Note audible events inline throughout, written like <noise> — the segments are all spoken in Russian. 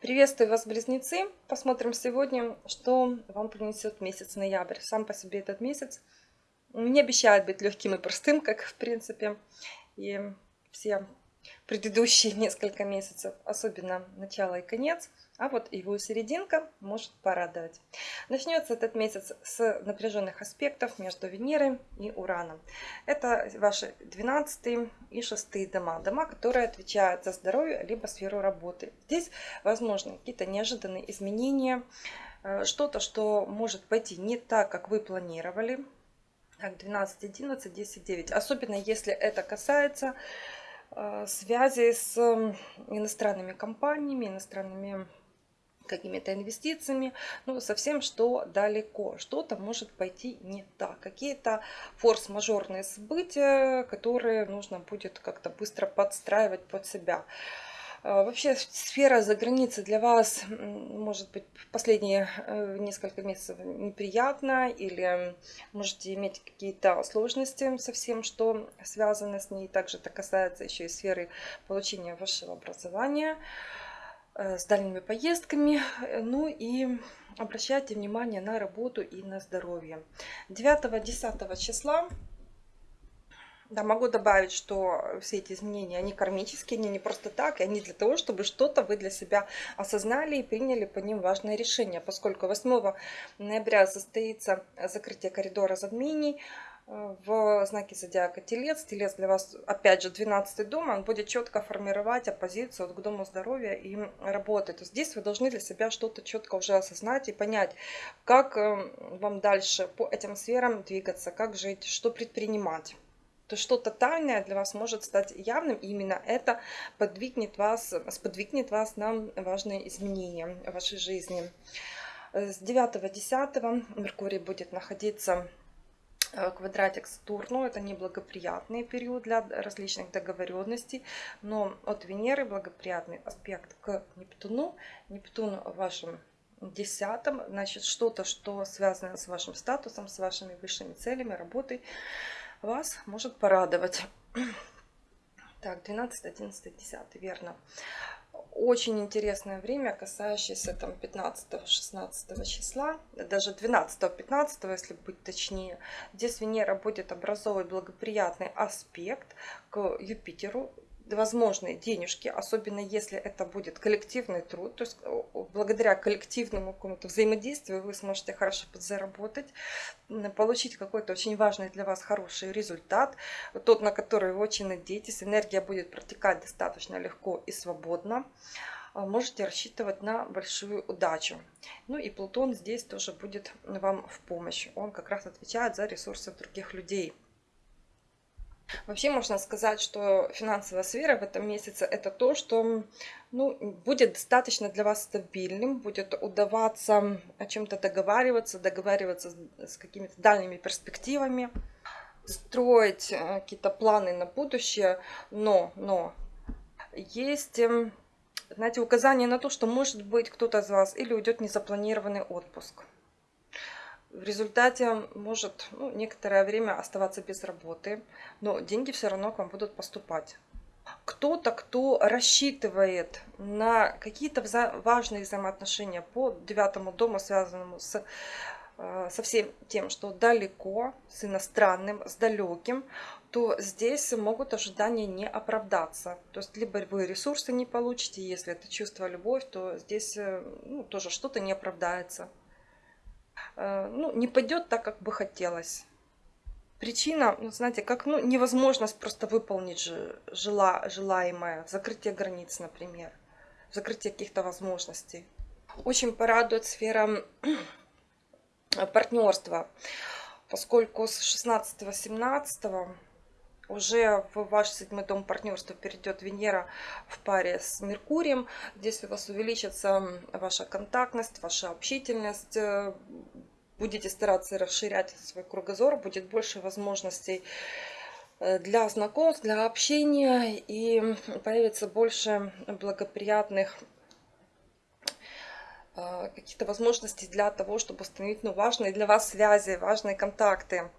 Приветствую вас, близнецы! Посмотрим сегодня, что вам принесет месяц ноябрь. Сам по себе этот месяц не обещает быть легким и простым, как в принципе и все предыдущие <laughs> несколько месяцев, особенно начало и конец, а вот его серединка может порадовать. Начнется этот месяц с напряженных аспектов между Венерой и Ураном. Это ваши 12 и 6 дома, дома, которые отвечают за здоровье либо сферу работы. Здесь возможны какие-то неожиданные изменения, э, что-то, что может пойти не так, как вы планировали. Так, 12, 11, 10, 9. Особенно если это касается связи с иностранными компаниями, иностранными какими-то инвестициями, ну, совсем что далеко. Что-то может пойти не так. Какие-то форс-мажорные события, которые нужно будет как-то быстро подстраивать под себя. А, вообще сфера за границей для вас может быть последние э, несколько месяцев неприятна или можете иметь какие-то сложности со всем, что связано с ней. Также это касается еще и сферы получения высшего образования э, с дальними поездками. Ну и обращайте внимание на работу и на здоровье. 9-10 числа да, могу добавить, что все эти изменения, они кармические, они не просто так, и они для того, чтобы что-то вы для себя осознали и приняли по ним важное решение, поскольку 8 ноября состоится закрытие коридора затмений э, в знаке зодиака Телец. Телец для вас, опять же, 12 дом, он будет четко формировать оппозицию к дому здоровья и работы. То есть здесь вы должны для себя что-то четко уже осознать и понять, как э, вам дальше по этим сферам двигаться, как жить, что предпринимать то что-то тайное для вас может стать явным, и именно это подвигнет вас, сподвигнет вас на важные изменения в вашей жизни. С 9-10 Меркурий будет находиться э, квадратик Сатурну. Это неблагоприятный период для различных договоренностей, но от Венеры благоприятный аспект к Нептуну. Нептун в вашем десятом, значит что-то, что связано с вашим статусом, с вашими высшими целями, работой, вас может порадовать. <clears throat> Так, 12, 11, 10, верно. Очень интересное время, касающееся там 15-16 числа, даже 12-15, если быть точнее. Здесь Венера будет образовывать благоприятный аспект к Юпитеру, возможные денежки, особенно если это будет коллективный труд, то есть благодаря коллективному какому-то взаимодействию вы сможете хорошо подзаработать, получить какой-то очень важный для вас хороший результат, тот, на который вы очень надеетесь, энергия будет протекать достаточно легко и свободно а, можете рассчитывать на большую удачу. Ну и Плутон здесь тоже будет вам в помощь. Он как раз отвечает за ресурсы других людей. Вообще можно сказать, что финансовая сфера в этом месяце это то, что ну, будет достаточно для вас стабильным, будет удаваться о чем-то договариваться, договариваться с какими-то дальними перспективами, строить э, какие-то планы на будущее, но, но есть эм, знаете, указание на то, что может быть кто-то из вас или уйдет незапланированный отпуск в результате может ну, некоторое время оставаться без работы, но деньги все равно к вам будут поступать. Кто-то, кто рассчитывает на какие-то важные взаимоотношения по девятому дому, связанному с, э, со всем тем, что далеко, с иностранным, с далеким, то здесь могут ожидания не оправдаться. То есть либо вы ресурсы не получите, если это чувство любовь, то здесь э, ну, тоже что-то не оправдается. Э, ну, не пойдет так, как бы хотелось. Причина, ну, знаете, как ну, невозможность просто выполнить жела, желаемое, закрытие границ, например, закрытие каких-то возможностей. Очень порадует сфера партнерства, поскольку с 16-17 уже в ваш седьмой дом партнерства перейдет Венера в паре с Меркурием. Здесь у вас увеличится ваша контактность, ваша общительность. Будете стараться расширять свой кругозор, будет больше возможностей э, для знакомств, для общения и появится больше благоприятных э, каких-то возможностей для того, чтобы установить ну, важные для вас связи, важные контакты.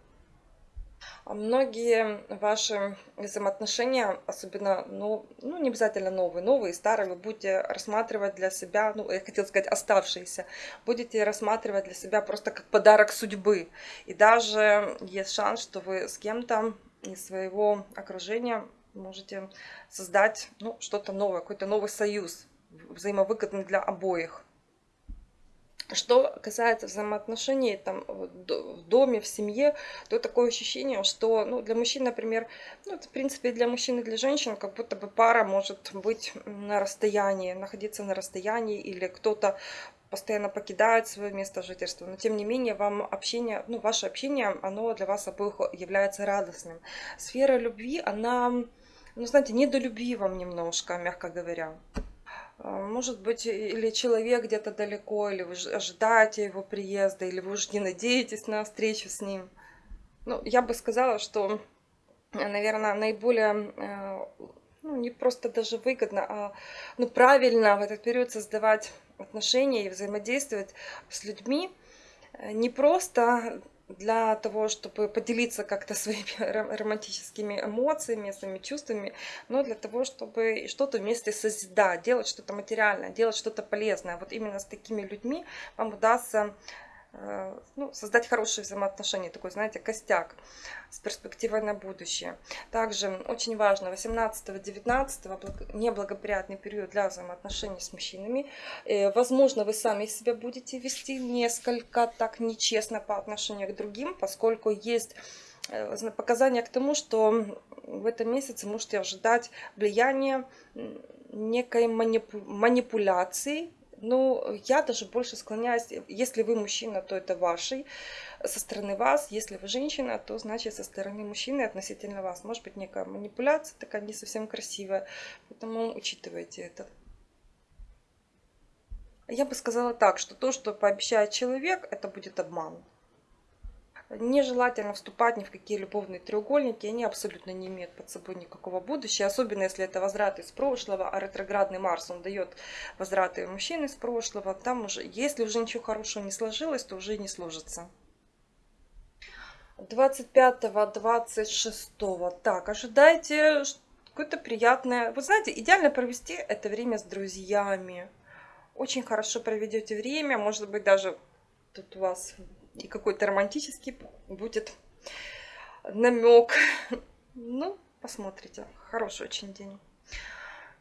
Многие ваши взаимоотношения, особенно, ну, ну, не обязательно новые, новые, старые, вы будете рассматривать для себя, ну, я хотела сказать, оставшиеся, будете рассматривать для себя просто как подарок судьбы. И даже есть шанс, что вы с кем-то из своего окружения можете создать ну, что-то новое, какой-то новый союз, взаимовыгодный для обоих. Что касается взаимоотношений там, в доме, в семье, то такое ощущение, что ну, для мужчин, например, ну, в принципе, для мужчин и для женщин, как будто бы пара может быть на расстоянии, находиться на расстоянии, или кто-то постоянно покидает свое место жительства, но тем не менее вам общение, ну, ваше общение, оно для вас обоих является радостным. Сфера любви, она, ну, знаете, не до любви вам немножко, мягко говоря. А, может быть, или человек где-то далеко, или вы ожидаете его приезда, или вы уже не надеетесь на встречу с ним. Ну, я бы сказала, что, наверное, наиболее, э, ну, не просто даже выгодно, а ну, правильно в этот период создавать отношения и взаимодействовать с людьми э, не просто для того, чтобы поделиться как-то своими <laughs> романтическими эмоциями, своими чувствами, но для того, чтобы что-то вместе созидать, делать что-то материальное, делать что-то полезное. Вот именно с такими людьми вам удастся ну, создать хорошие взаимоотношения, такой, знаете, костяк с перспективой на будущее. Также очень важно, 18-19 неблагоприятный период для взаимоотношений с мужчинами. Э, возможно, вы сами себя будете вести несколько так нечестно по отношению к другим, поскольку есть э, показания к тому, что в этом месяце можете ожидать влияния некой манипуляции ну, я даже больше склоняюсь, если вы мужчина, то это вашей, со стороны вас, если вы женщина, то значит со стороны мужчины относительно вас. Может быть некая манипуляция такая не совсем красивая, поэтому учитывайте это. Я бы сказала так, что то, что пообещает человек, это будет обман. Нежелательно вступать ни в какие любовные треугольники, они абсолютно не имеют под собой никакого будущего, особенно если это возврат из прошлого, а ретроградный Марс, он дает возвраты мужчин из прошлого, там уже, если уже ничего хорошего не сложилось, то уже не сложится. 25-26. Так, ожидайте какое-то приятное... Вы знаете, идеально провести это время с друзьями. Очень хорошо проведете время, может быть, даже тут у вас и какой-то романтический будет намек. Ну, посмотрите. Хороший очень день.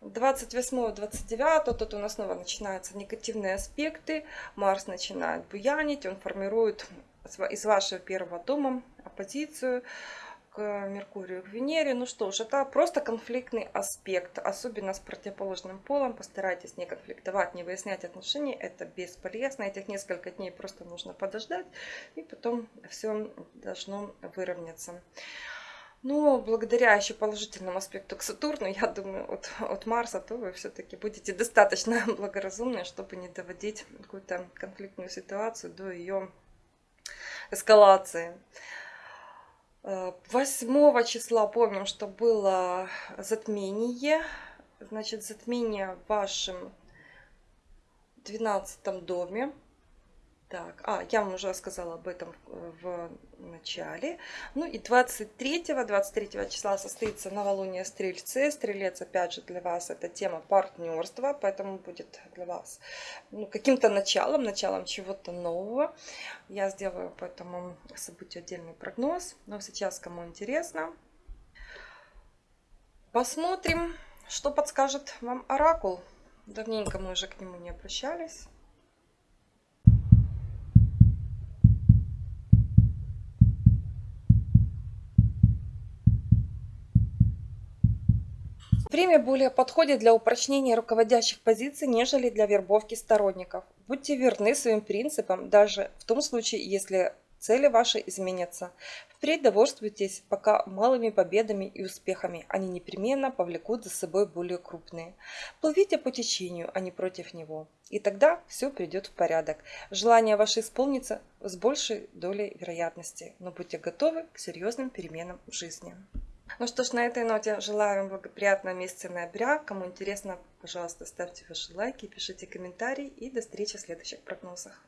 28-29, тут у нас снова начинаются негативные аспекты. Марс начинает буянить, он формирует из вашего первого дома оппозицию Меркурию, к Венере. Ну что ж, это просто конфликтный аспект, особенно с противоположным полом. Постарайтесь не конфликтовать, не выяснять отношения, это бесполезно. Этих несколько дней просто нужно подождать, и потом все должно выровняться. Но благодаря еще положительному аспекту к Сатурну, я думаю, от, от Марса, то вы все-таки будете достаточно <laughs> благоразумны, чтобы не доводить какую-то конфликтную ситуацию до ее эскалации. 8 числа помним, что было затмение. Значит, затмение в вашем 12 доме. Так, а, я вам уже рассказала об этом в начале. Ну и 23, 23 числа состоится новолуние Стрельцы. Стрелец, опять же, для вас это тема партнерства, поэтому будет для вас ну, каким-то началом, началом чего-то нового. Я сделаю по этому событию отдельный прогноз. Но сейчас, кому интересно, посмотрим, что подскажет вам Оракул. Давненько мы уже к нему не обращались. Время более подходит для упрочнения руководящих позиций, нежели для вербовки сторонников. Будьте верны своим принципам, даже в том случае, если цели ваши изменятся. Впредь довольствуйтесь пока малыми победами и успехами. Они непременно повлекут за собой более крупные. Плывите по течению, а не против него. И тогда все придет в порядок. Желание ваше исполнится с большей долей вероятности. Но будьте готовы к серьезным переменам в жизни. Ну что ж, на этой ноте желаю вам благоприятного месяца ноября. Кому интересно, пожалуйста, ставьте ваши лайки, пишите комментарии и до встречи в следующих прогнозах.